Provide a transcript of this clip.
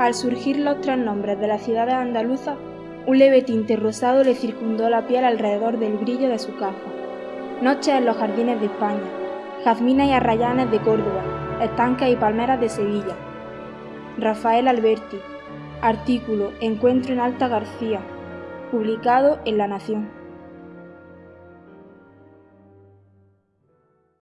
Al surgir los tres nombres de las ciudades andaluzas, un leve tinte rosado le circundó la piel alrededor del brillo de su caja. Noches en los jardines de España, jazmines y arrayanes de Córdoba, estanques y palmeras de Sevilla. Rafael Alberti. Artículo Encuentro en Alta García, publicado en La Nación.